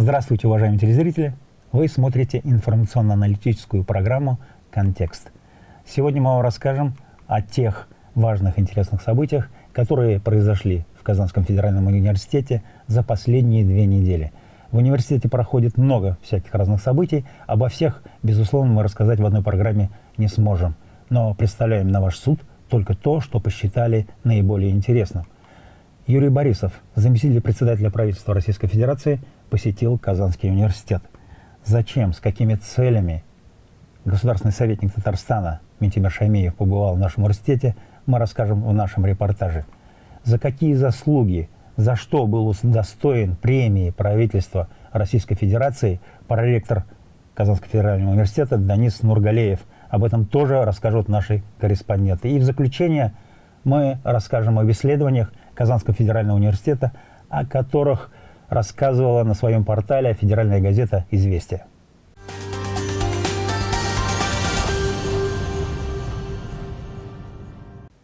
Здравствуйте, уважаемые телезрители! Вы смотрите информационно-аналитическую программу «Контекст». Сегодня мы вам расскажем о тех важных интересных событиях, которые произошли в Казанском федеральном университете за последние две недели. В университете проходит много всяких разных событий. Обо всех, безусловно, мы рассказать в одной программе не сможем. Но представляем на ваш суд только то, что посчитали наиболее интересным. Юрий Борисов, заместитель председателя правительства Российской Федерации, посетил Казанский университет. Зачем, с какими целями государственный советник Татарстана Митимир Шаймеев побывал в нашем университете, мы расскажем в нашем репортаже. За какие заслуги, за что был удостоен премии правительства Российской Федерации проректор Казанского федерального университета Данис Нургалеев. Об этом тоже расскажут наши корреспонденты. И в заключение мы расскажем об исследованиях Казанского федерального университета, о которых рассказывала на своем портале федеральная газета «Известия».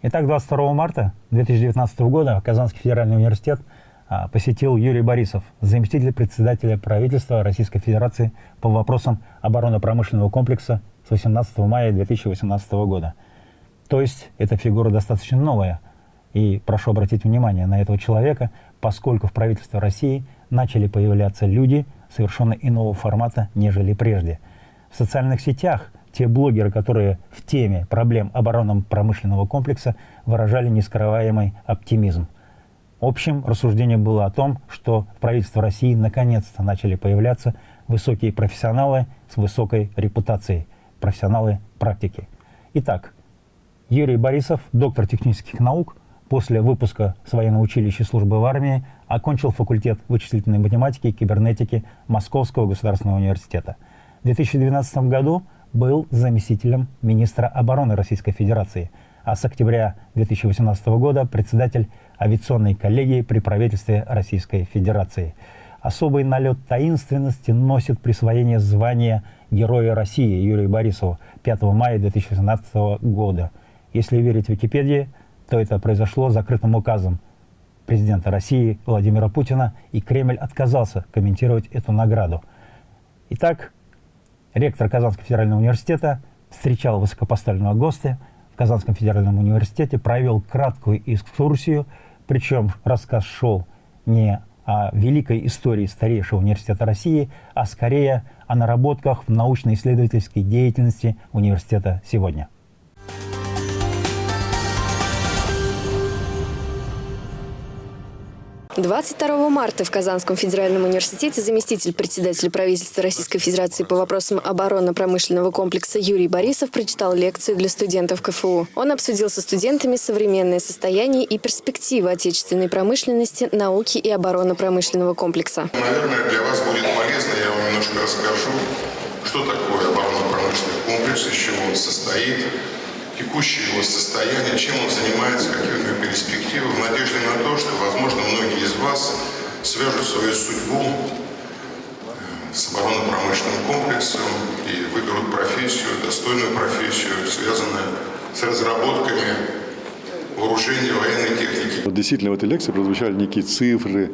Итак, 22 марта 2019 года Казанский федеральный университет а, посетил Юрий Борисов, заместитель председателя правительства Российской Федерации по вопросам оборонно-промышленного комплекса с 18 мая 2018 года. То есть эта фигура достаточно новая. И прошу обратить внимание на этого человека, поскольку в правительстве России начали появляться люди совершенно иного формата, нежели прежде. В социальных сетях те блогеры, которые в теме проблем оборонно-промышленного комплекса выражали нескрываемый оптимизм. Общим рассуждение было о том, что в правительстве России наконец-то начали появляться высокие профессионалы с высокой репутацией, профессионалы практики. Итак, Юрий Борисов, доктор технических наук – После выпуска с военного училища службы в армии окончил факультет вычислительной математики и кибернетики Московского государственного университета. В 2012 году был заместителем министра обороны Российской Федерации, а с октября 2018 года председатель авиационной коллегии при правительстве Российской Федерации. Особый налет таинственности носит присвоение звания Героя России Юрию Борисову 5 мая 2018 года. Если верить Википедии, то это произошло закрытым указом президента России Владимира Путина, и Кремль отказался комментировать эту награду. Итак, ректор Казанского федерального университета встречал высокопоставленного гостя в Казанском федеральном университете, провел краткую экскурсию, причем рассказ шел не о великой истории старейшего университета России, а скорее о наработках в научно-исследовательской деятельности университета сегодня. 22 марта в Казанском федеральном университете заместитель председателя правительства Российской Федерации по вопросам оборонно-промышленного комплекса Юрий Борисов прочитал лекцию для студентов КФУ. Он обсудил со студентами современное состояние и перспективы отечественной промышленности, науки и оборонно-промышленного комплекса. Наверное, для вас будет полезно, я вам немножко расскажу, что такое оборонно-промышленный комплекс, из чего он состоит, текущее его состояние, чем он занимается, какие у него перспективы, в надежде на то, что, возможно, многие из вас свяжут свою судьбу э, с оборонно-промышленным комплексом и выберут профессию, достойную профессию, связанную с разработками вооружения военной техники. Вот действительно, в этой лекции прозвучали некие цифры,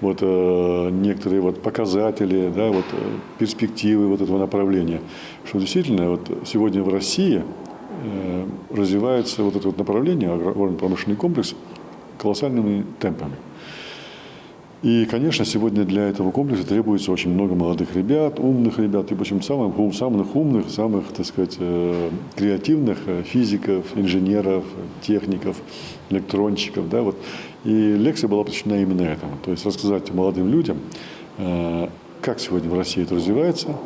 вот, э, некоторые вот, показатели, да, вот, э, перспективы вот этого направления. Что действительно вот, сегодня в России развивается вот это вот направление, агропромышленный комплекс, колоссальными темпами. И, конечно, сегодня для этого комплекса требуется очень много молодых ребят, умных ребят, и причем самых, самых умных, самых, так сказать, э, креативных э, физиков, инженеров, техников, электронщиков. Да, вот. И лекция была посвящена именно этому. То есть рассказать молодым людям, как сегодня в России это развивается,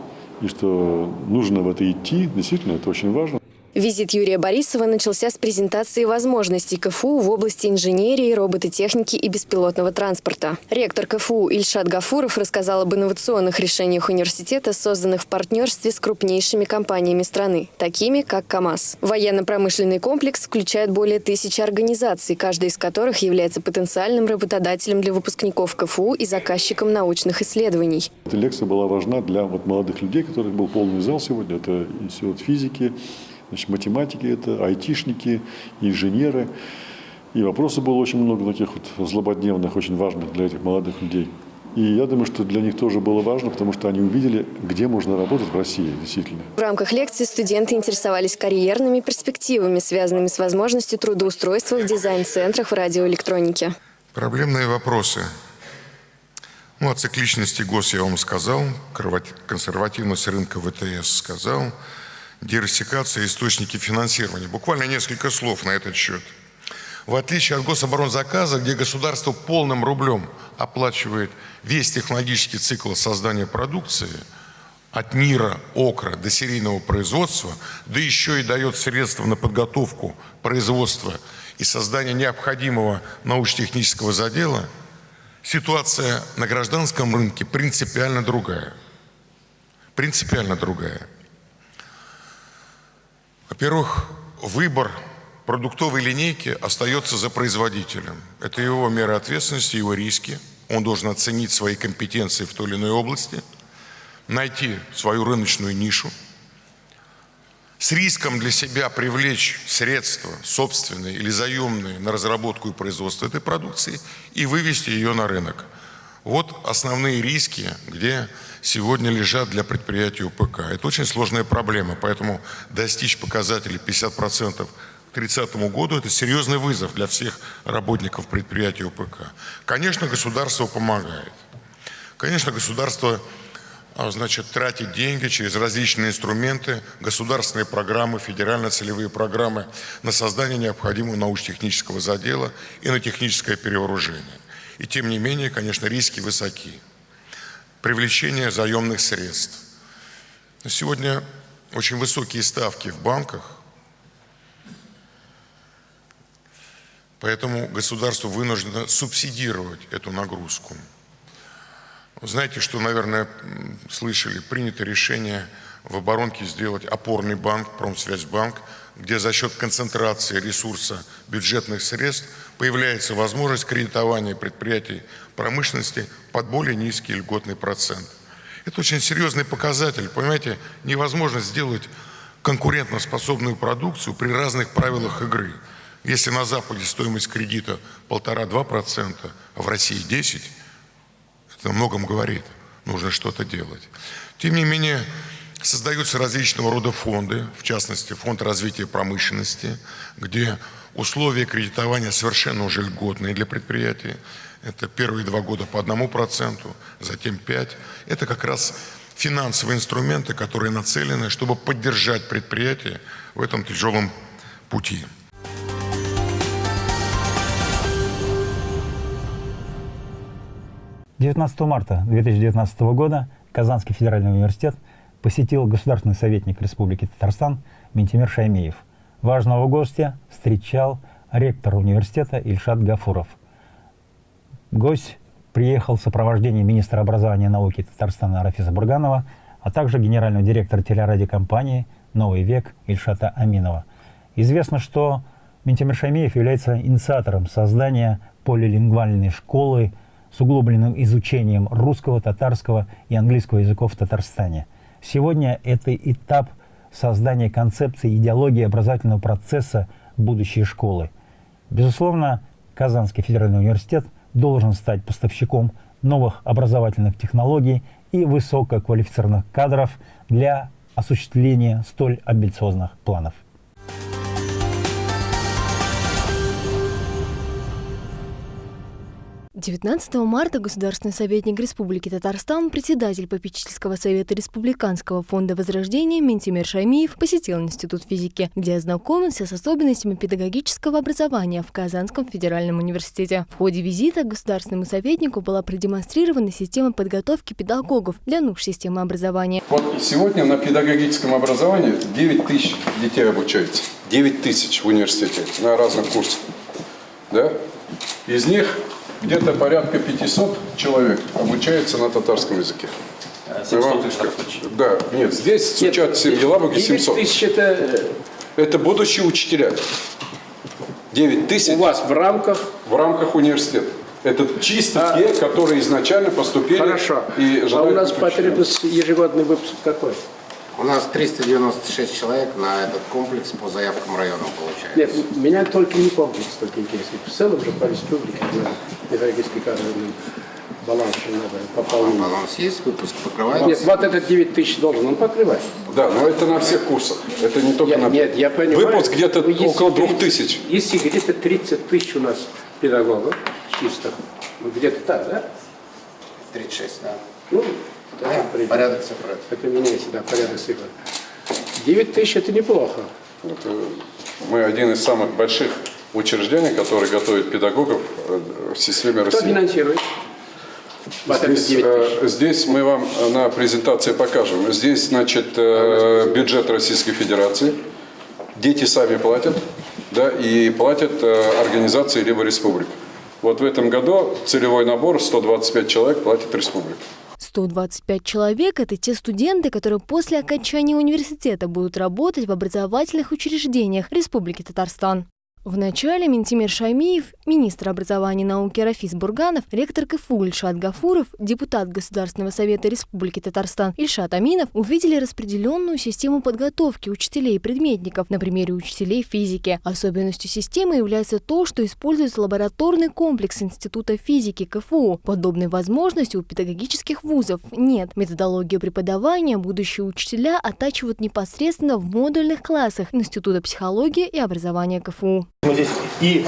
и что нужно в это идти, действительно, это очень важно. Визит Юрия Борисова начался с презентации возможностей КФУ в области инженерии, робототехники и беспилотного транспорта. Ректор КФУ Ильшат Гафуров рассказал об инновационных решениях университета, созданных в партнерстве с крупнейшими компаниями страны, такими как КАМАЗ. Военно-промышленный комплекс включает более тысячи организаций, каждая из которых является потенциальным работодателем для выпускников КФУ и заказчиком научных исследований. Эта лекция была важна для вот молодых людей, которых был полный зал сегодня. Это институт физики, Значит, математики это, айтишники, инженеры. И вопросов было очень много таких вот злободневных, очень важных для этих молодых людей. И я думаю, что для них тоже было важно, потому что они увидели, где можно работать в России, действительно. В рамках лекции студенты интересовались карьерными перспективами, связанными с возможностью трудоустройства в дизайн-центрах в радиоэлектронике. Проблемные вопросы. Ну, о цикличности ГОС я вам сказал, консервативность рынка ВТС сказал, диверсификация источники финансирования. Буквально несколько слов на этот счет. В отличие от гособоронзаказа, где государство полным рублем оплачивает весь технологический цикл создания продукции, от НИРа, ОКРа до серийного производства, да еще и дает средства на подготовку производства и создание необходимого научно-технического задела, ситуация на гражданском рынке принципиально другая. Принципиально другая. Во-первых, выбор продуктовой линейки остается за производителем. Это его меры ответственности, его риски. Он должен оценить свои компетенции в той или иной области, найти свою рыночную нишу, с риском для себя привлечь средства собственные или заемные на разработку и производство этой продукции и вывести ее на рынок. Вот основные риски, где сегодня лежат для предприятий УПК. Это очень сложная проблема, поэтому достичь показателей 50% к 30 году это серьезный вызов для всех работников предприятий УПК. Конечно, государство помогает. Конечно, государство а, значит, тратит деньги через различные инструменты, государственные программы, федерально-целевые программы на создание необходимого научно-технического задела и на техническое перевооружение. И тем не менее, конечно, риски высоки привлечение заемных средств. Сегодня очень высокие ставки в банках, поэтому государство вынуждено субсидировать эту нагрузку. Знаете, что, наверное, слышали, принято решение в оборонке сделать опорный банк, Промсвязьбанк, где за счет концентрации ресурса бюджетных средств появляется возможность кредитования предприятий промышленности под более низкий льготный процент. Это очень серьезный показатель. Понимаете, невозможно сделать конкурентоспособную продукцию при разных правилах игры. Если на Западе стоимость кредита полтора-два процента, а в России 10, это о многом говорит. Нужно что-то делать. Тем не менее, создаются различного рода фонды, в частности, фонд развития промышленности, где условия кредитования совершенно уже льготные для предприятий. Это первые два года по одному проценту, затем пять. Это как раз финансовые инструменты, которые нацелены, чтобы поддержать предприятие в этом тяжелом пути. Девятнадцатого марта 2019 года Казанский федеральный университет посетил государственный советник Республики Татарстан Ментимир Шаймеев. Важного гостя встречал ректор университета Ильшат Гафуров – Гость приехал в сопровождении министра образования и науки Татарстана Рафиса Бурганова, а также генерального директора телерадиокомпании «Новый век» Ильшата Аминова. Известно, что Ментимир Шамиев является инициатором создания полилингвальной школы с углубленным изучением русского, татарского и английского языков в Татарстане. Сегодня это этап создания концепции идеологии образовательного процесса будущей школы. Безусловно, Казанский федеральный университет – должен стать поставщиком новых образовательных технологий и высококвалифицированных кадров для осуществления столь амбициозных планов. 19 марта государственный советник Республики Татарстан, председатель попечительского совета Республиканского фонда возрождения Ментимир Шаймиев посетил Институт физики, где ознакомился с особенностями педагогического образования в Казанском федеральном университете. В ходе визита государственному советнику была продемонстрирована система подготовки педагогов для нужд системы образования. Вот сегодня на педагогическом образовании 9 тысяч детей обучается. 9 тысяч в университете на разных курсах. Да? Из них где-то порядка 500 человек обучается на татарском языке. 700 Да, нет, здесь стучат в Елабуге 700. тысяч это... Это будущие учителя. 9 тысяч. У вас в рамках? В рамках университета. Это чисто а, те, которые изначально поступили. Хорошо. И а у нас потребность ежегодный выпуск какой? У нас 396 человек на этот комплекс по заявкам района получается. Нет, меня только не комплекс только интересует. В целом же по республике кадровый баланс еще надо пополнить. Баланс есть, выпуск покрывает. Нет, вот этот 9 тысяч должен он покрывать. Да, но это на всех курсах. Это не только Я- на... нет, я понимаю. Выпуск где-то Ну, около двух 30 тысяч. Если где-то 30 тысяч у нас педагогов чисто, ну где-то так, да? 36, да. Ну, Да, да, порядок цифр. Это меняется, да, порядок цифр. 9 тысяч это неплохо. Это мы один из самых больших учреждений, который готовит педагогов э, в системе Кто России. финансирует? Здесь, 9 тысяч. э, здесь мы вам на презентации покажем. Здесь, значит, э, бюджет Российской Федерации. Дети сами платят, да, и платят организации либо республик. Вот в этом году целевой набор 125 человек платит республика. 125 человек – это те студенты, которые после окончания университета будут работать в образовательных учреждениях Республики Татарстан. В начале Ментимир Шаймиев, министр образования и науки Рафис Бурганов, ректор КФУ Ильшат Гафуров, депутат Государственного совета Республики Татарстан Ильшат Аминов увидели распределенную систему подготовки учителей и предметников на примере учителей физики. Особенностью системы является то, что используется лабораторный комплекс Института физики КФУ. Подобной возможности у педагогических вузов нет. Методологию преподавания будущие учителя оттачивают непосредственно в модульных классах Института психологии и образования КФУ. Мы здесь и,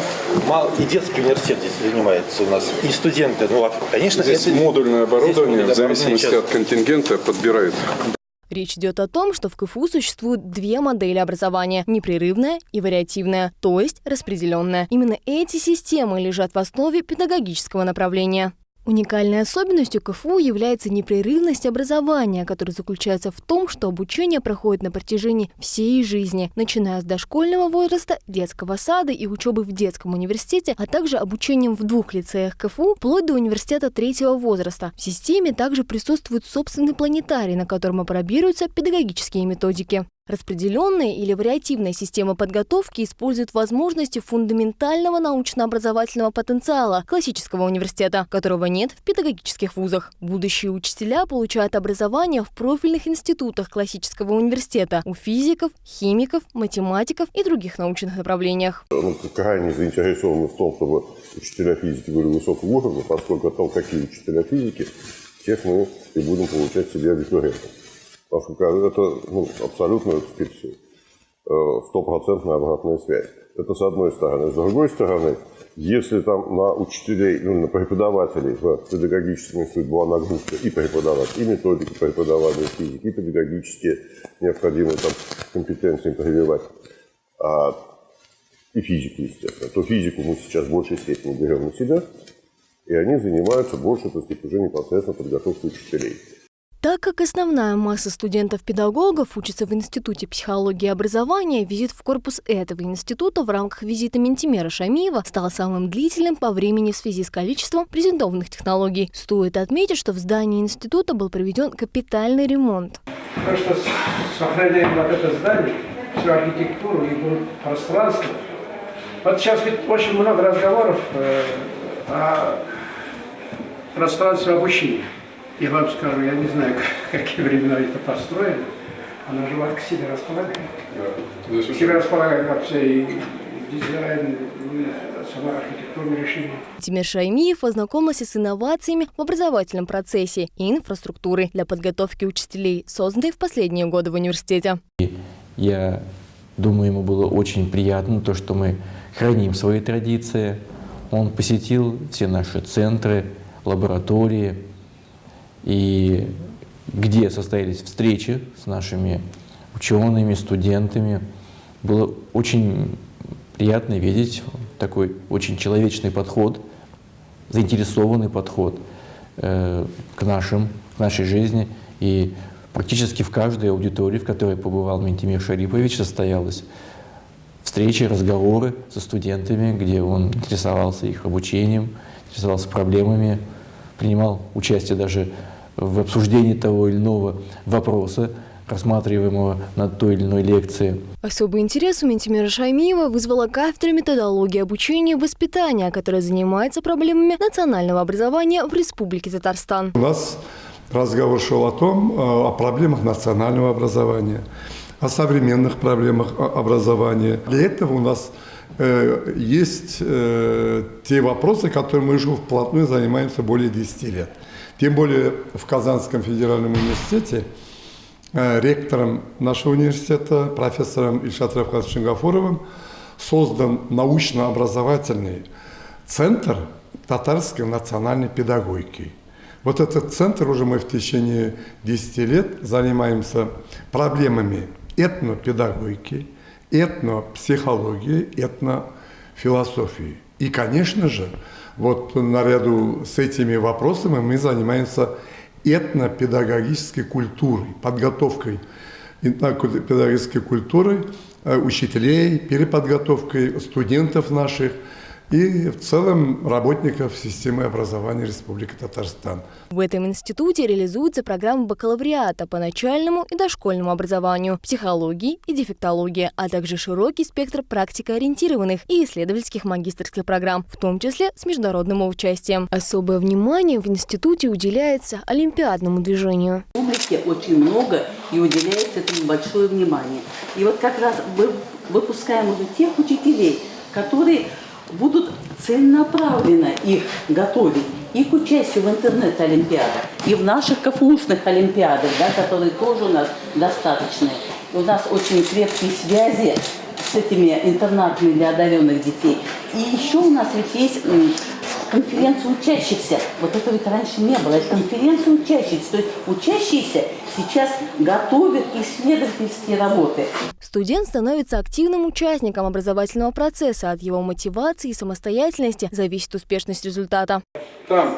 мал, и детский университет здесь занимается у нас, и студенты. Ну, конечно, Здесь это модульное оборудование здесь в зависимости оборудование от контингента подбирает. Речь идет о том, что в КФУ существуют две модели образования – непрерывная и вариативная, то есть распределенная. Именно эти системы лежат в основе педагогического направления. Уникальной особенностью КФУ является непрерывность образования, которая заключается в том, что обучение проходит на протяжении всей жизни, начиная с дошкольного возраста, детского сада и учебы в детском университете, а также обучением в двух лицеях КФУ, вплоть до университета третьего возраста. В системе также присутствует собственный планетарий, на котором апробируются педагогические методики. Распределенная или вариативная система подготовки использует возможности фундаментального научно-образовательного потенциала классического университета, которого нет в педагогических вузах. Будущие учителя получают образование в профильных институтах классического университета у физиков, химиков, математиков и других научных направлениях. Мы крайне заинтересованы в том, чтобы учителя физики были высокого уровня, поскольку о том, какие учителя физики, тех мы и будем получать себе абитуриентов. Поскольку это ну, абсолютно, так сказать, э, стопроцентная обратная связь. Это с одной стороны. С другой стороны, если там на учителей, ну, на преподавателей в педагогическом институте была нагрузка и преподавать, и методики преподавания физики, и педагогические необходимые там компетенции прививать, а, и физики, естественно, то физику мы сейчас в большей степени берем на себя, и они занимаются больше, так сказать, уже непосредственно подготовкой учителей. Так как основная масса студентов-педагогов учится в Институте психологии и образования, визит в корпус этого института в рамках визита Ментимера Шамиева стал самым длительным по времени в связи с количеством презентованных технологий. Стоит отметить, что в здании института был проведен капитальный ремонт. То, что сохраняем вот это здание, всю архитектуру и пространство. Вот сейчас ведь очень много разговоров э, о пространстве обучения. Я вам скажу, я не знаю, как, какие времена это построено. Она же вас к себе располагает. К себе располагает как все и дизайн, сама архитектурное решение. Тимир Шаймиев ознакомился с инновациями в образовательном процессе и инфраструктурой для подготовки учителей, созданной в последние годы в университете. Я думаю, ему было очень приятно то, что мы храним свои традиции. Он посетил все наши центры, лаборатории, и где состоялись встречи с нашими учеными, студентами. Было очень приятно видеть такой очень человечный подход, заинтересованный подход э, к, нашим, к нашей жизни. И практически в каждой аудитории, в которой побывал Ментимир Шарипович, состоялась встречи, разговоры со студентами, где он интересовался их обучением, интересовался проблемами, принимал участие даже в обсуждении того или иного вопроса, рассматриваемого на той или иной лекции. Особый интерес у Ментимира Шаймиева вызвала кафедра методологии обучения и воспитания, которая занимается проблемами национального образования в Республике Татарстан. У нас разговор шел о том, о проблемах национального образования, о современных проблемах образования. Для этого у нас э, есть э, те вопросы, которыми мы уже вплотную занимаемся более 10 лет. Тем более в Казанском федеральном университете э, ректором нашего университета, профессором Ильшат Равхазовичем Гафуровым, создан научно-образовательный центр татарской национальной педагогики. Вот этот центр уже мы в течение 10 лет занимаемся проблемами этнопедагогики, этнопсихологии, этнофилософии. И, конечно же, вот наряду с этими вопросами мы занимаемся этнопедагогической культурой, подготовкой этнопедагогической культуры э, учителей, переподготовкой студентов наших – и в целом работников системы образования Республики Татарстан. В этом институте реализуется программа бакалавриата по начальному и дошкольному образованию, психологии и дефектологии, а также широкий спектр практикоориентированных и исследовательских магистрских программ, в том числе с международным участием. Особое внимание в институте уделяется олимпиадному движению. В публике очень много и уделяется этому большое внимание. И вот как раз мы выпускаем уже тех учителей, которые будут целенаправленно их готовить и к участию в интернет-олимпиадах, и в наших КФУшных олимпиадах, да, которые тоже у нас достаточные. У нас очень крепкие связи с этими интернатами для одаренных детей. И еще у нас ведь есть конференцию учащихся. Вот этого ведь раньше не было. Это конференция учащихся. То есть учащиеся сейчас готовят исследовательские работы. Студент становится активным участником образовательного процесса. От его мотивации и самостоятельности зависит успешность результата. Там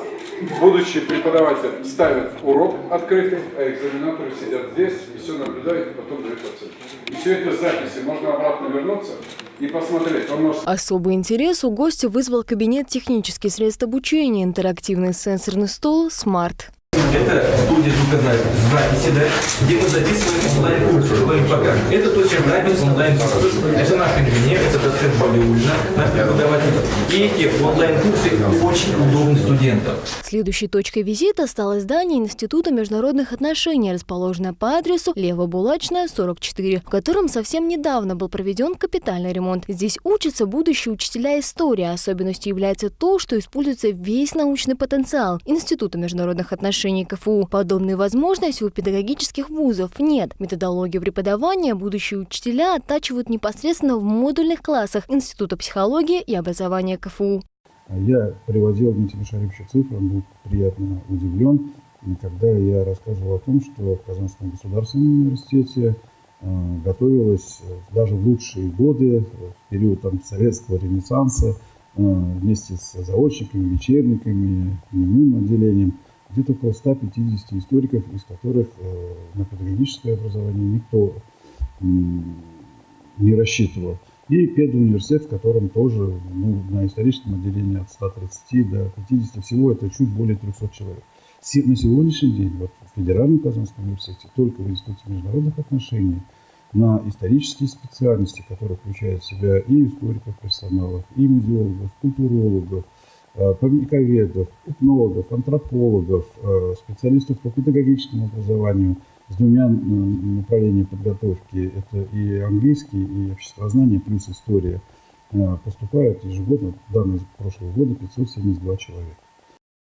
будущий преподаватель ставит урок открытый, а экзаменаторы сидят здесь и все наблюдают, и потом дают оценку. И все это записи. Можно обратно вернуться и посмотреть. Может... Особый интерес у гостя вызвал кабинет технических средств обучения, интерактивный сенсорный стол «Смарт». Это студия звукозаписи, записи, да, где мы записываем онлайн-курсы, ВМПК. Это точно запись онлайн-курсов. Это наш инженер, это доцент Балиульна, наш преподаватель. И эти онлайн-курсы очень удобны студентам. Следующей точкой визита стало здание Института международных отношений, расположенное по адресу Лево-Булачная, 44, в котором совсем недавно был проведен капитальный ремонт. Здесь учатся будущие учителя истории. Особенностью является то, что используется весь научный потенциал Института международных отношений отношении КФУ. Подобной возможности у педагогических вузов нет. Методологию преподавания будущие учителя оттачивают непосредственно в модульных классах Института психологии и образования КФУ. Я приводил Дмитрия Шариповича цифры, он был приятно удивлен, когда я рассказывал о том, что в Казанском государственном университете э, готовилось даже в лучшие годы, в период там, советского ренессанса, э, вместе с заочниками, вечерниками, дневным отделением – где-то около 150 историков, из которых э, на педагогическое образование никто не рассчитывал. И педуниверситет, в котором тоже ну, на историческом отделении от 130 до 50, всего это чуть более 300 человек. На сегодняшний день вот, в Федеральном Казанском университете, только в Институте международных отношений, на исторические специальности, которые включают в себя и историков персоналов, и музеологов, культурологов, Э, памятниковедов, этнологов, антропологов, э, специалистов по педагогическому образованию с двумя направлениями подготовки. Это и английский, и обществознание, плюс история. Э, поступают ежегодно, данные прошлого года, 572 человека.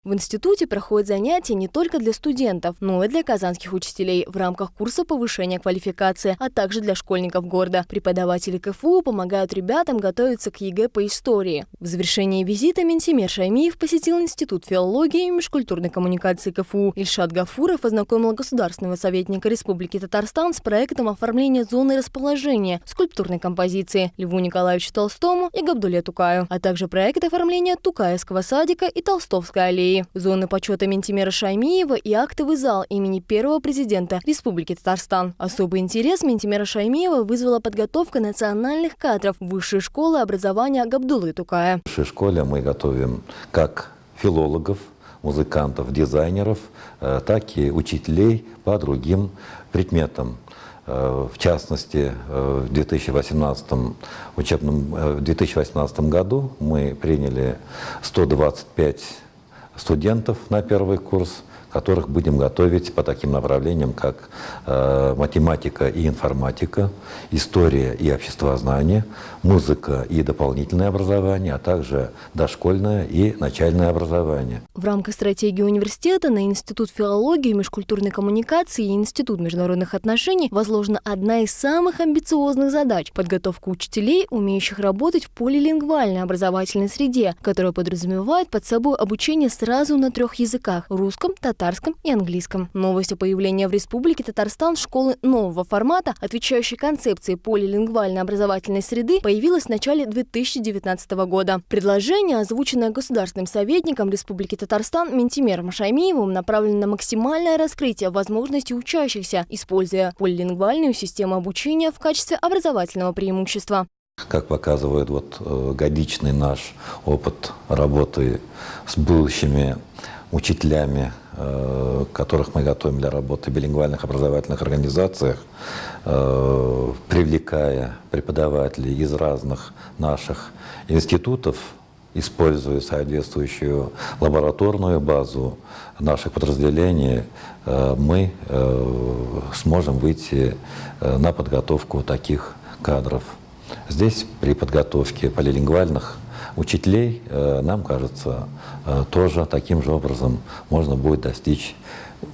В институте проходят занятия не только для студентов, но и для казанских учителей в рамках курса повышения квалификации, а также для школьников города. Преподаватели КФУ помогают ребятам готовиться к ЕГЭ по истории. В завершении визита Минтимер Шаймиев посетил Институт филологии и межкультурной коммуникации КФУ. Ильшат Гафуров ознакомил государственного советника Республики Татарстан с проектом оформления зоны расположения скульптурной композиции Льву Николаевичу Толстому и Габдуле Тукаю, а также проект оформления Тукаевского садика и Толстовской аллеи зоны почета Минтимера Шаймиева и актовый зал имени первого президента Республики Татарстан. Особый интерес Ментимера Шаймиева вызвала подготовка национальных кадров Высшей школы образования Габдулы Тукая. В высшей школе мы готовим как филологов, музыкантов, дизайнеров, э, так и учителей по другим предметам. Э, в частности, э, в 2018 учебном в 2018 году мы приняли 125 студентов на первый курс, которых будем готовить по таким направлениям, как э, математика и информатика, история и обществознание, музыка и дополнительное образование, а также дошкольное и начальное образование. В рамках стратегии университета на Институт филологии, межкультурной коммуникации и Институт международных отношений возложена одна из самых амбициозных задач – подготовка учителей, умеющих работать в полилингвальной образовательной среде, которая подразумевает под собой обучение сразу на трех языках – русском, татарском и английском. Новость о появлении в Республике Татарстан школы нового формата, отвечающей концепции полилингвальной образовательной среды, появилась в начале 2019 года. Предложение, озвученное государственным советником Республики Татарстан Ментимером Шаймиевым, направлено на максимальное раскрытие возможностей учащихся, используя полилингвальную систему обучения в качестве образовательного преимущества. Как показывает вот э, годичный наш опыт работы с будущими учителями, которых мы готовим для работы в билингвальных образовательных организациях, э, привлекая преподавателей из разных наших институтов, используя соответствующую лабораторную базу наших подразделений, мы сможем выйти на подготовку таких кадров. Здесь при подготовке полилингвальных учителей, э, нам кажется, э, тоже таким же образом можно будет достичь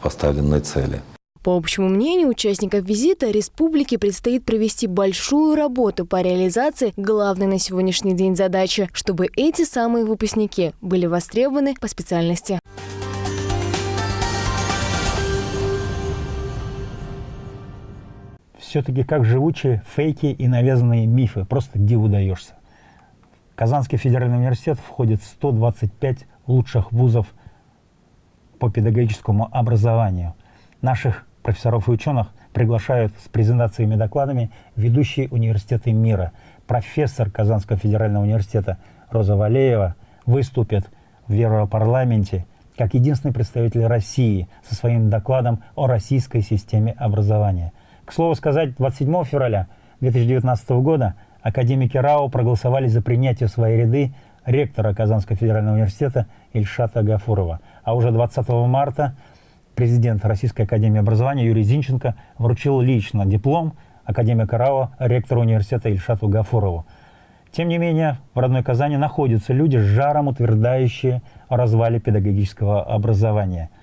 поставленной цели. По общему мнению участников визита, республике предстоит провести большую работу по реализации главной на сегодняшний день задачи, чтобы эти самые выпускники были востребованы по специальности. все-таки как живучие фейки и навязанные мифы. Просто диву даешься. Казанский федеральный университет входит в 125 лучших вузов по педагогическому образованию. Наших профессоров и ученых приглашают с презентациями и докладами ведущие университеты мира. Профессор Казанского федерального университета Роза Валеева выступит в Европарламенте как единственный представитель России со своим докладом о российской системе образования – к слову сказать, 27 февраля 2019 года академики РАО проголосовали за принятие в свои ряды ректора Казанского федерального университета Ильшата Гафурова. А уже 20 марта президент Российской академии образования Юрий Зинченко вручил лично диплом академика РАО ректору университета Ильшату Гафурову. Тем не менее, в родной Казани находятся люди с жаром, утверждающие о развале педагогического образования –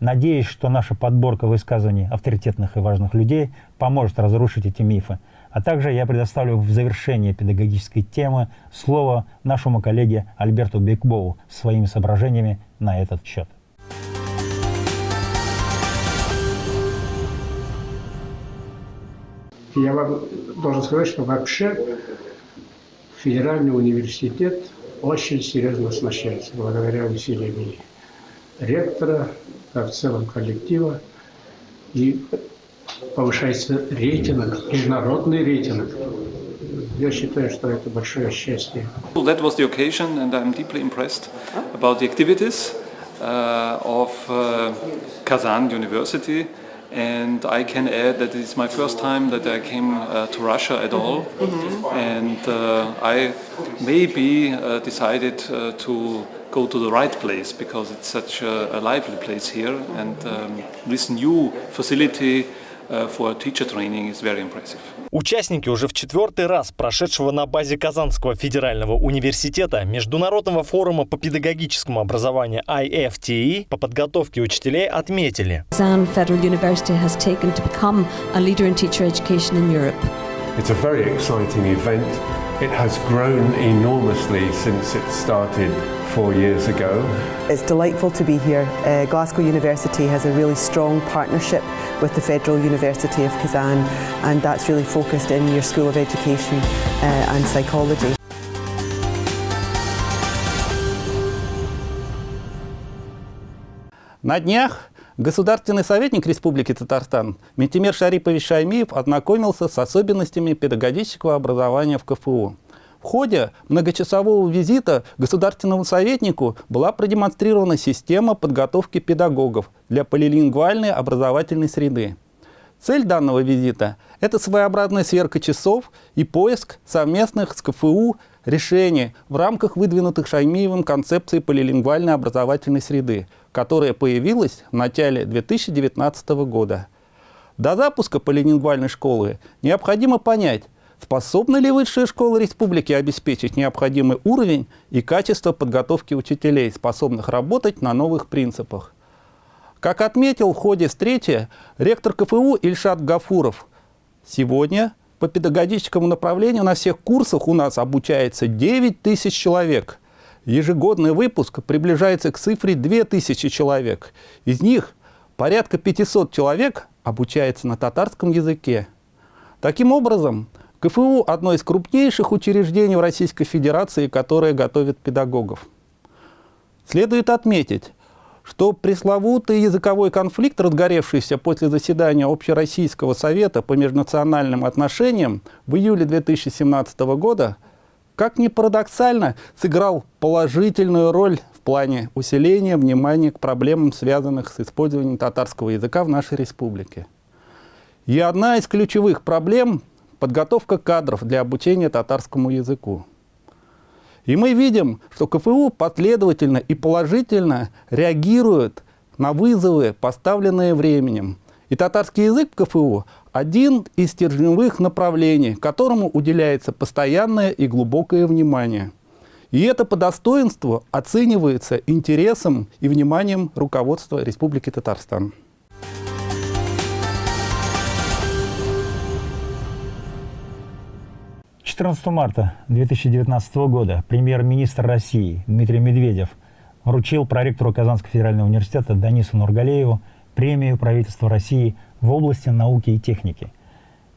Надеюсь, что наша подборка высказываний авторитетных и важных людей поможет разрушить эти мифы. А также я предоставлю в завершение педагогической темы слово нашему коллеге Альберту Бекбову своими соображениями на этот счет. Я вам должен сказать, что вообще федеральный университет очень серьезно оснащается благодаря усилиям ректора, а в целом коллектива. И повышается рейтинг, международный рейтинг. Я считаю, что это большое счастье. That was the occasion and I'm deeply impressed about the activities uh, of uh, Kazan University. And I can add that it's my first time that I came uh, to Russia at all. Mm -hmm. And uh, I maybe uh, decided uh, to go to the right place because it's such a, a lively place here and um, this new facility uh, for teacher training is very impressive. Участники уже в четвертый раз прошедшего на базе Казанского федерального университета Международного форума по педагогическому образованию IFTE по подготовке учителей отметили. Kazan Federal University has taken to become a leader in teacher education in Europe. It's a very exciting event. It has grown enormously since it started four years ago. It's delightful to be here. Uh, Glasgow University has a really strong partnership with the Federal University of Kazan and that's really focused in your School of Education uh, and Psychology. На днях государственный советник Республики Татарстан Ментимер Шарипович Шаймиев ознакомился с особенностями педагогического образования в КФУ. В ходе многочасового визита государственному советнику была продемонстрирована система подготовки педагогов для полилингвальной образовательной среды. Цель данного визита – это своеобразная сверка часов и поиск совместных с КФУ решение в рамках выдвинутых Шаймиевым концепции полилингвальной образовательной среды, которая появилась в начале 2019 года. До запуска полилингвальной школы необходимо понять, способна ли высшая школа республики обеспечить необходимый уровень и качество подготовки учителей, способных работать на новых принципах. Как отметил в ходе встречи ректор КФУ Ильшат Гафуров, сегодня по педагогическому направлению на всех курсах у нас обучается 9 тысяч человек. Ежегодный выпуск приближается к цифре 2000 человек. Из них порядка 500 человек обучается на татарском языке. Таким образом, КФУ – одно из крупнейших учреждений в Российской Федерации, которое готовит педагогов. Следует отметить, что пресловутый языковой конфликт, разгоревшийся после заседания Общероссийского совета по межнациональным отношениям в июле 2017 года, как ни парадоксально, сыграл положительную роль в плане усиления внимания к проблемам, связанных с использованием татарского языка в нашей республике. И одна из ключевых проблем – подготовка кадров для обучения татарскому языку. И мы видим, что КФУ последовательно и положительно реагирует на вызовы, поставленные временем. И татарский язык в КФУ – один из стержневых направлений, которому уделяется постоянное и глубокое внимание. И это по достоинству оценивается интересом и вниманием руководства Республики Татарстан. 14 марта 2019 года премьер-министр России Дмитрий Медведев вручил проректору Казанского федерального университета Данису Нургалееву премию правительства России в области науки и техники.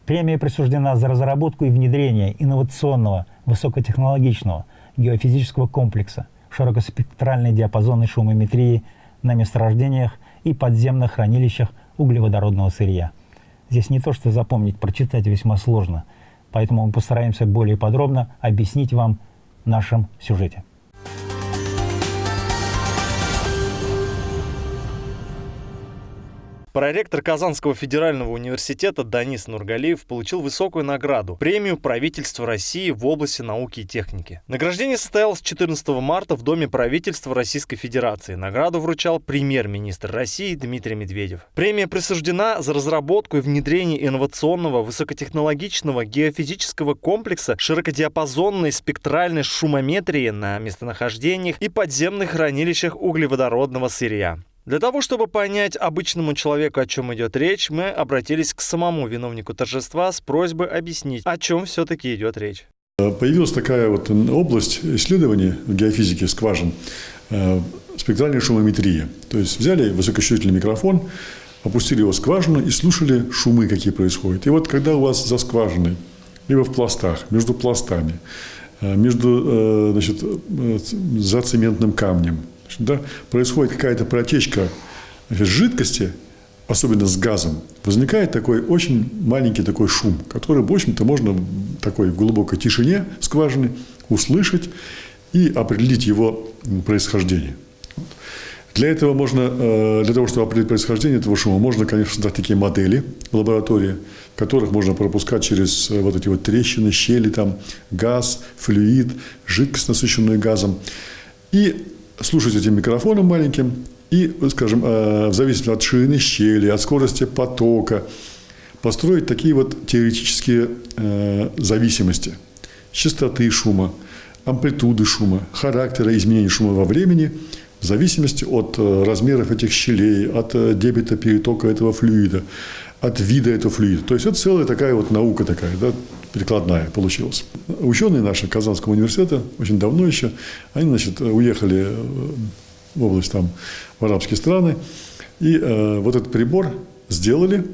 Премия присуждена за разработку и внедрение инновационного высокотехнологичного геофизического комплекса широкоспектральной диапазонной шумометрии на месторождениях и подземных хранилищах углеводородного сырья. Здесь не то, что запомнить, прочитать весьма сложно – Поэтому мы постараемся более подробно объяснить вам в нашем сюжете. Проректор Казанского федерального университета Данис Нургалиев получил высокую награду – премию правительства России в области науки и техники. Награждение состоялось 14 марта в Доме правительства Российской Федерации. Награду вручал премьер-министр России Дмитрий Медведев. Премия присуждена за разработку и внедрение инновационного высокотехнологичного геофизического комплекса широкодиапазонной спектральной шумометрии на местонахождениях и подземных хранилищах углеводородного сырья. Для того, чтобы понять обычному человеку, о чем идет речь, мы обратились к самому виновнику торжества с просьбой объяснить, о чем все-таки идет речь. Появилась такая вот область исследований в геофизике скважин, э, спектральная шумометрия. То есть взяли высокочувствительный микрофон, опустили его в скважину и слушали шумы, какие происходят. И вот когда у вас за скважиной, либо в пластах, между пластами, э, между э, значит, за цементным камнем, да, происходит какая-то протечка жидкости, особенно с газом, возникает такой очень маленький такой шум, который, в общем-то, можно такой в глубокой тишине скважины услышать и определить его происхождение. Для этого можно, э, для того, чтобы определить происхождение этого шума, можно, конечно, создать такие модели в лаборатории, в которых можно пропускать через э, вот эти вот трещины, щели, там, газ, флюид, жидкость, насыщенную газом. И слушать этим микрофоном маленьким и, скажем, э, в зависимости от ширины щели, от скорости потока, построить такие вот теоретические э, зависимости. Частоты шума, амплитуды шума, характера изменения шума во времени в зависимости от э, размеров этих щелей, от дебета перетока этого флюида, от вида этого флюида. То есть это целая такая вот наука такая, да, прикладная получилась. Ученые наши Казанского университета очень давно еще, они, значит, уехали в область там, в арабские страны, и э, вот этот прибор сделали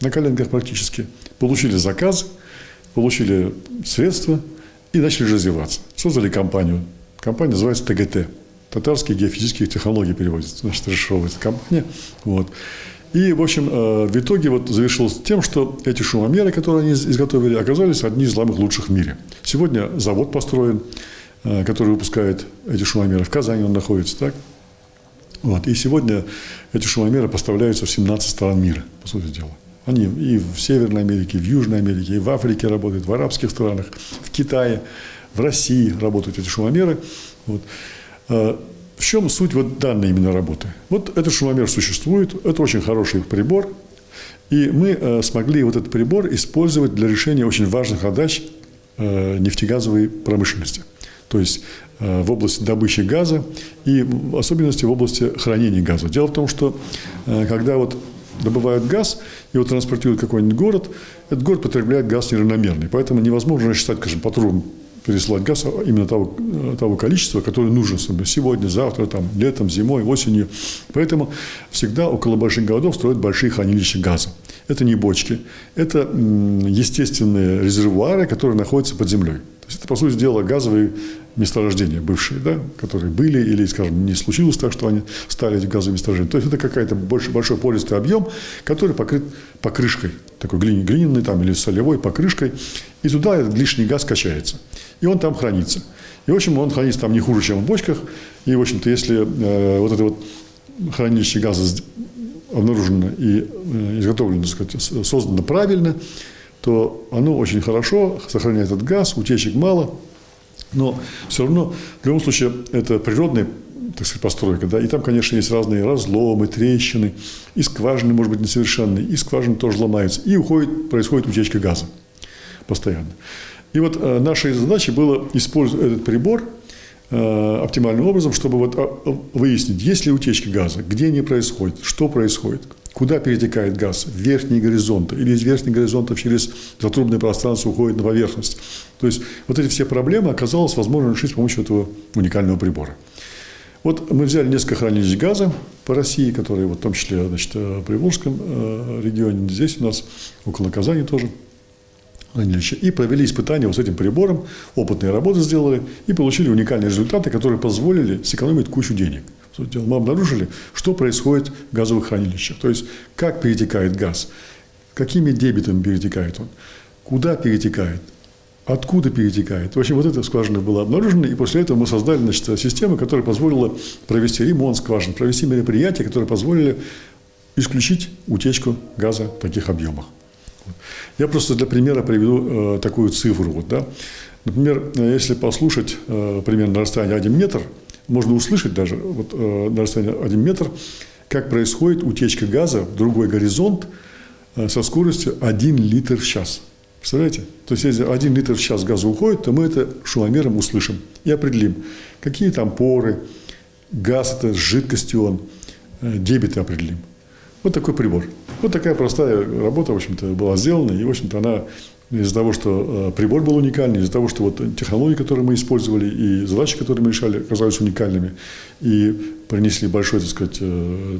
на коленках практически, получили заказ, получили средства и начали развиваться. Создали компанию. Компания называется ТГТ. Татарские геофизические технологии переводится, значит, расшифровывается компания. Вот. И, в общем, э, в итоге вот завершилось тем, что эти шумомеры, которые они изготовили, оказались одни из самых лучших в мире. Сегодня завод построен, э, который выпускает эти шумомеры. В Казани он находится, так? Вот. И сегодня эти шумомеры поставляются в 17 стран мира, по сути дела. Они и в Северной Америке, и в Южной Америке, и в Африке работают, в арабских странах, в Китае. в России работают эти шумомеры. Вот. В чем суть вот данной именно работы? Вот этот шумомер существует, это очень хороший прибор, и мы э, смогли вот этот прибор использовать для решения очень важных задач э, нефтегазовой промышленности. То есть э, в области добычи газа и в особенности в области хранения газа. Дело в том, что когда вот добывают газ его транспортируют в какой-нибудь город, этот город потребляет газ неравномерный. Поэтому невозможно рассчитать, скажем, по трубам пересылать газ именно того, того количества, которое нужно сегодня, завтра, там, летом, зимой, осенью. Поэтому всегда около больших городов строят большие хранилища газа. Это не бочки, это естественные резервуары, которые находятся под землей. То есть это, по сути дела, газовые месторождения бывшие, да, которые были или, скажем, не случилось так, что они стали эти газовые месторождения. То есть это какая-то больше, большой пористый объем, который покрыт покрышкой, такой глиняный там, или солевой покрышкой, и туда этот лишний газ качается. И он там хранится. И, в общем, он хранится там не хуже, чем в бочках. И, в общем-то, если э, вот это вот хранилище газа обнаружено и э, изготовлено, сказать, создано правильно, то оно очень хорошо сохраняет этот газ, утечек мало, но все равно, в любом случае, это природная так сказать, постройка, да, и там, конечно, есть разные разломы, трещины, и скважины, может быть, несовершенные, и скважины тоже ломаются, и уходит, происходит утечка газа постоянно. И вот э, нашей задачей было использовать этот прибор э, оптимальным образом, чтобы вот э, выяснить, есть ли утечки газа, где они происходят, что происходит, куда перетекает газ, в верхние горизонты, или из верхних горизонтов через затрубное пространство уходит на поверхность. То есть вот эти все проблемы оказалось возможно решить с помощью этого уникального прибора. Вот мы взяли несколько хранилищ газа по России, которые вот, в том числе значит, в Приволжском регионе, здесь у нас, около Казани тоже хранилища, и провели испытания вот с этим прибором, опытные работы сделали, и получили уникальные результаты, которые позволили сэкономить кучу денег. Мы обнаружили, что происходит в газовых хранилищах, то есть как перетекает газ, какими дебитами перетекает он, куда перетекает, откуда перетекает. В общем, вот эта скважина была обнаружена, и после этого мы создали значит, систему, которая позволила провести ремонт скважин, провести мероприятия, которые позволили исключить утечку газа в таких объемах. Я просто для примера приведу э, такую цифру. Вот, да. Например, э, если послушать э, примерно на расстоянии 1 метр, можно услышать даже вот, на расстоянии 1 метр, как происходит утечка газа в другой горизонт со скоростью 1 литр в час. Представляете? То есть, если 1 литр в час газа уходит, то мы это шумомером услышим и определим, какие там поры, газ это, с жидкостью он, дебиты определим. Вот такой прибор. Вот такая простая работа, в общем-то, была сделана. И, в общем-то, она из-за того, что э, прибор был уникальный, из-за того, что вот технологии, которые мы использовали, и задачи, которые мы решали, оказались уникальными, и принесли большой, так сказать, э,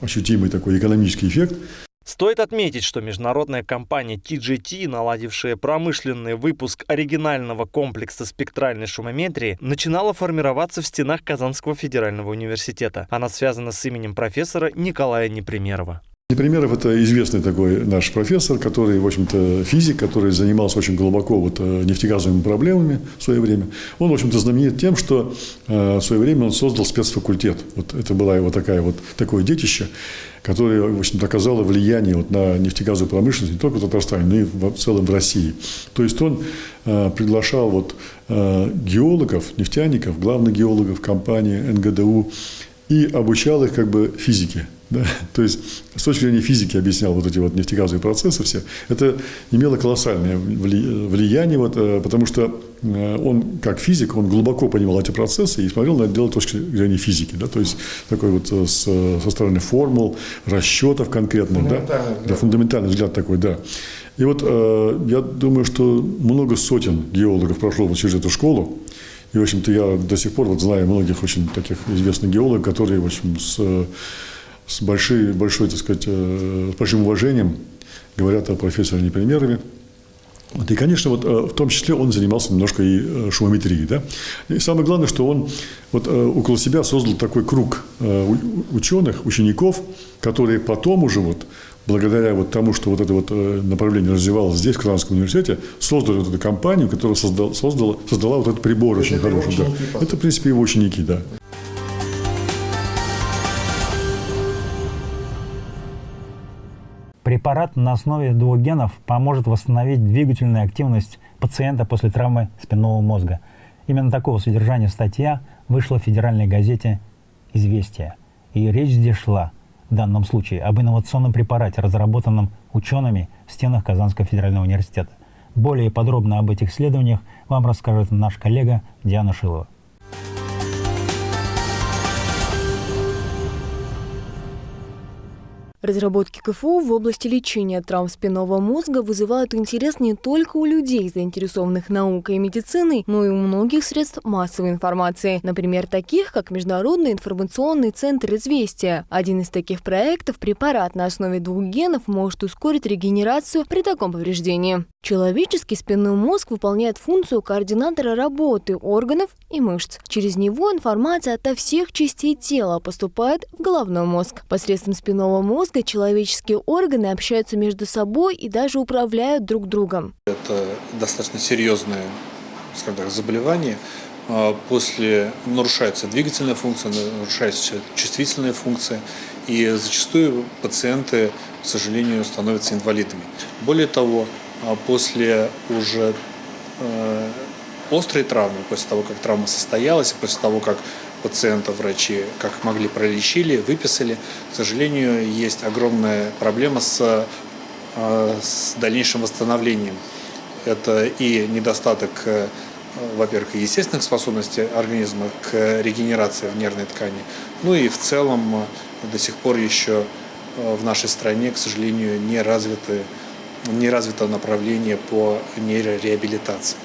ощутимый такой экономический эффект. Стоит отметить, что международная компания TGT, наладившая промышленный выпуск оригинального комплекса спектральной шумометрии, начинала формироваться в стенах Казанского федерального университета. Она связана с именем профессора Николая Непримерова. Непримеров – это известный такой наш профессор, который, в общем-то, физик, который занимался очень глубоко вот э, нефтегазовыми проблемами в свое время. Он, в общем-то, знаменит тем, что э, в свое время он создал спецфакультет. Вот это было его такая вот, такое детище, которое, в общем-то, оказало влияние вот на нефтегазовую промышленность не только в Татарстане, но и в целом в России. То есть он э, приглашал вот геологов, нефтяников, главных геологов компании НГДУ и обучал их как бы физике. Да? То есть с точки зрения физики объяснял вот эти вот нефтегазовые процессы все. Это имело колоссальное влияние, вот, э, потому что э, он, как физик, он глубоко понимал эти процессы и смотрел на это дело с точки зрения физики. Да? То есть такой вот э, с, со стороны формул, расчетов конкретных. Да? Да, фундаментальный взгляд такой, да. И вот я думаю, что много сотен геологов прошло вот через эту школу. И, в общем-то, я до сих пор вот знаю многих очень таких известных геологов, которые, в общем, с с большой, большой, так сказать, э, с большим уважением говорят о профессоре Непримерове. Вот, и, конечно, вот, э, в том числе он занимался немножко и э, шумометрией. Да? И самое главное, что он вот, около себя создал такой круг ученых, учеников, которые потом уже, вот, благодаря вот тому, что вот это вот направление развивалось здесь, в Казанском университете, создали вот эту компанию, которая создала, создала, создала вот этот прибор это очень хороший. Да. Это, в принципе, его ученики, да. Препарат на основе двух генов поможет восстановить двигательную активность пациента после травмы спинного мозга. Именно такого содержания статья вышла в федеральной газете «Известия». И речь здесь шла в данном случае об инновационном препарате, разработанном учеными в стенах Казанского федерального университета. Более подробно об этих исследованиях вам расскажет наш коллега Диана Шилова. Разработки КФУ в области лечения травм спинного мозга вызывают интерес не только у людей, заинтересованных наукой и медициной, но и у многих средств массовой информации, например, таких, как Международный информационный центр «Известия». Один из таких проектов – препарат на основе двух генов может ускорить регенерацию при таком повреждении. Человеческий спинной мозг выполняет функцию координатора работы органов и мышц. Через него информация ото всех частей тела поступает в головной мозг. Посредством спинного мозга человеческие органы общаются между собой и даже управляют друг другом. Это достаточно серьезное так, заболевание. А, после нарушается двигательная функция, нарушается чувствительная функция, и зачастую пациенты, к сожалению, становятся инвалидами. Более того, а после уже э, острой травмы, после того, как травма состоялась, после того, как пациента врачи как могли пролечили, выписали, к сожалению, есть огромная проблема с, э, с дальнейшим восстановлением. Это и недостаток, э, во-первых, естественных способностей организма к регенерации в нервной ткани, ну и в целом до сих пор еще в нашей стране, к сожалению, не развиты не развито направление по нейрореабилитации.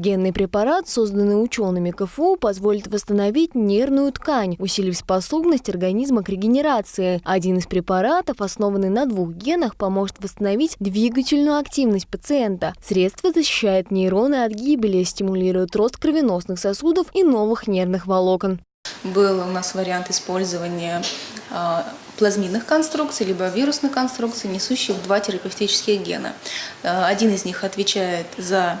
Генный препарат, созданный учеными КФУ, позволит восстановить нервную ткань, усилив способность организма к регенерации. Один из препаратов, основанный на двух генах, поможет восстановить двигательную активность пациента. Средство защищает нейроны от гибели, стимулирует рост кровеносных сосудов и новых нервных волокон. Был у нас вариант использования а, плазмидных конструкций, либо вирусных конструкций, несущих два терапевтических гена. Э, один из них отвечает за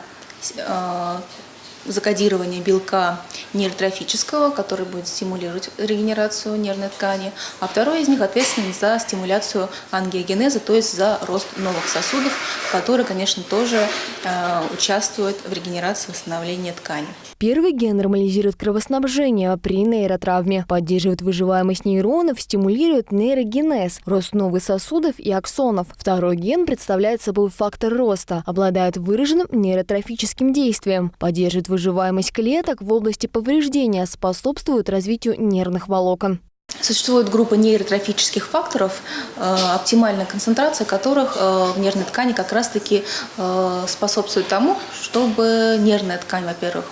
закодирование белка нейротрофического, который будет стимулировать регенерацию нервной ткани, а второй из них ответственен за стимуляцию ангиогенеза, то есть за рост новых сосудов, который, конечно, тоже э, участвует в регенерации восстановления ткани. Первый ген нормализирует кровоснабжение при нейротравме, поддерживает выживаемость нейронов, стимулирует нейрогенез, рост новых сосудов и аксонов. Второй ген представляет собой фактор роста, обладает выраженным нейротрофическим действием, поддерживает выживаемость клеток в области повреждения, способствует развитию нервных волокон. Существует группа нейротрофических факторов, э, оптимальная концентрация которых э, в нервной ткани как раз-таки э, способствует тому, чтобы нервная ткань, во-первых,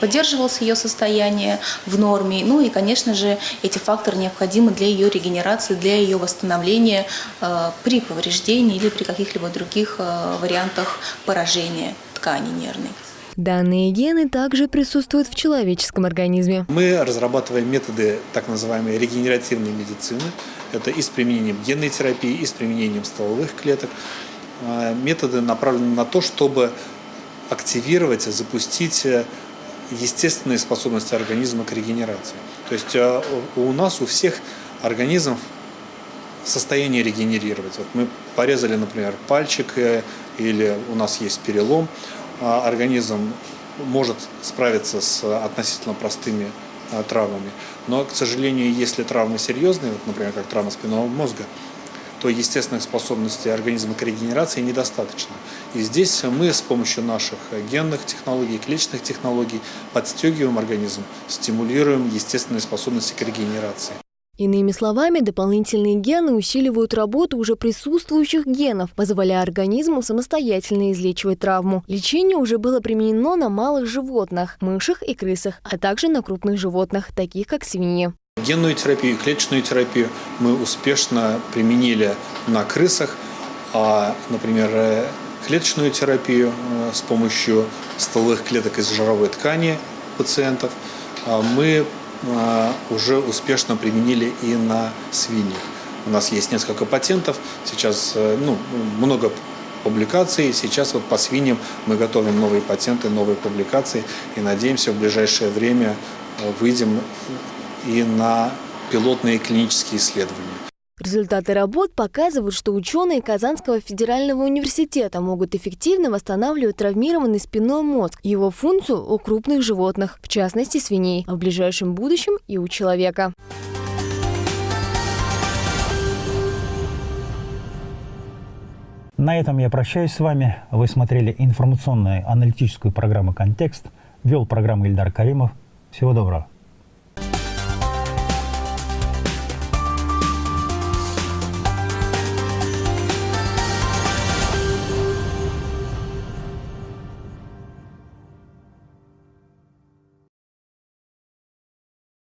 поддерживалось ее состояние в норме, ну и, конечно же, эти факторы необходимы для ее регенерации, для ее восстановления при повреждении или при каких-либо других вариантах поражения ткани нервной. Данные гены также присутствуют в человеческом организме. Мы разрабатываем методы так называемой регенеративной медицины. Это и с применением генной терапии, и с применением стволовых клеток. А, методы направлены на то, чтобы активировать, запустить э, естественные способности организма к регенерации. То есть э, у нас, у всех организмов состояние регенерировать. Вот мы порезали, например, пальчик, э, или у нас есть перелом, организм может справиться с относительно простыми а, травмами. Но, к сожалению, если травмы серьезные, вот, например, как травма спинного мозга, то естественных способностей организма к регенерации недостаточно. И здесь мы с помощью наших генных технологий, клеточных технологий подстегиваем организм, стимулируем естественные способности к регенерации. Иными словами, дополнительные гены усиливают работу уже присутствующих генов, позволяя организму самостоятельно излечивать травму. Лечение уже было применено на малых животных, мышах и крысах, а также на крупных животных, таких как свиньи. Генную терапию и клеточную терапию мы успешно применили на крысах, а, например, э, клеточную терапию э, с помощью стволовых клеток из жировой ткани пациентов а, мы уже успешно применили и на свиньях. У нас есть несколько патентов, сейчас э, ну, много публикаций. Сейчас вот по свиньям мы готовим новые патенты, новые публикации и надеемся в ближайшее время э, выйдем и на пилотные клинические исследования. Результаты работ показывают, что ученые Казанского федерального университета могут эффективно восстанавливать травмированный спинной мозг его функцию у крупных животных, в частности свиней, а в ближайшем будущем и у человека. На этом я прощаюсь с вами. Вы смотрели информационную аналитическую программу «Контекст». Вел программу Ильдар Каримов. Всего доброго.